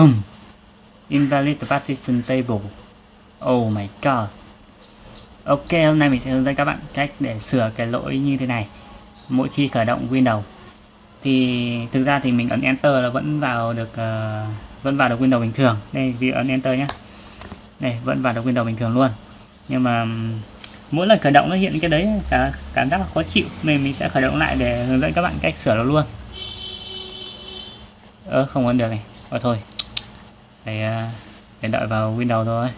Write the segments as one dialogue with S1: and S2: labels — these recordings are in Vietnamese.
S1: Boom. Invalid partition table. Oh my god. Ok, hôm nay mình sẽ hướng dẫn các bạn cách để sửa cái lỗi như thế này mỗi khi khởi động Windows. Thì thực ra thì mình ấn Enter là vẫn vào được uh, vẫn vào được Windows bình thường. Đây, vì ấn Enter nhé. Đây, vẫn vào được Windows bình thường luôn. Nhưng mà mỗi lần khởi động nó hiện cái đấy cả cảm giác là khó chịu nên mình sẽ khởi động lại để hướng dẫn các bạn cách sửa nó luôn. Ơ, không ấn được này. Ờ thôi, để, phải để đợi vào Windows thôi.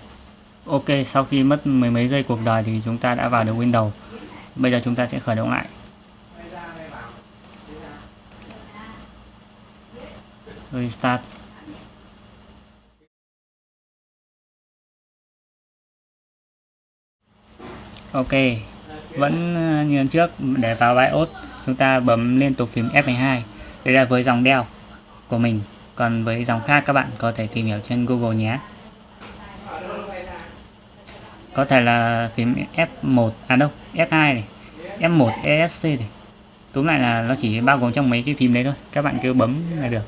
S1: Ok sau khi mất mười mấy giây cuộc đời thì chúng ta đã vào được Windows. Bây giờ chúng ta sẽ khởi động lại. Restart. Ok vẫn à, như như trước để vào BIOS chúng ta bấm liên tục phím F12 đây là với dòng đeo của mình còn với dòng khác các bạn có thể tìm hiểu trên Google nhé. Có thể là phím F1 à đâu F2 này F1 ESC này. Túm lại là nó chỉ bao gồm trong mấy cái phím đấy thôi, các bạn cứ bấm là được.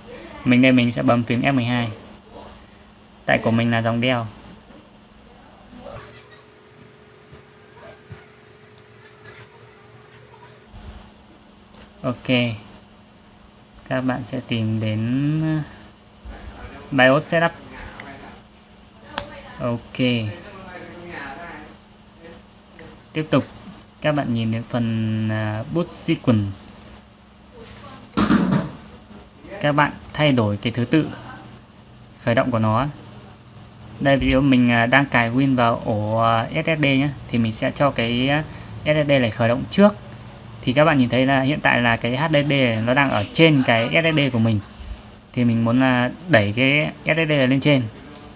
S1: Mình đây mình sẽ bấm phím F12 tại của mình là dòng đeo ok các bạn sẽ tìm đến uh, BIOS setup. Ok. Tiếp tục. Các bạn nhìn đến phần uh, boot sequence. Các bạn thay đổi cái thứ tự khởi động của nó. Đây, ví dụ mình uh, đang cài Win vào ổ SSD nhé, thì mình sẽ cho cái SSD này khởi động trước thì các bạn nhìn thấy là hiện tại là cái HDD nó đang ở trên cái SSD của mình. Thì mình muốn là đẩy cái SSD lên trên.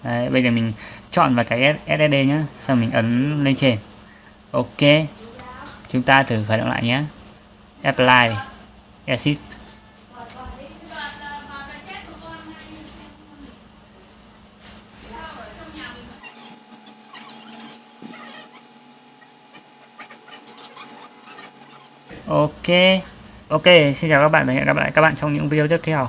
S1: Đấy, bây giờ mình chọn vào cái SSD nhé sau mình ấn lên trên. Ok chúng ta thử khởi động lại nhé. Apply exit. Ok. Ok, xin chào các bạn và hẹn gặp lại các bạn trong những video tiếp theo.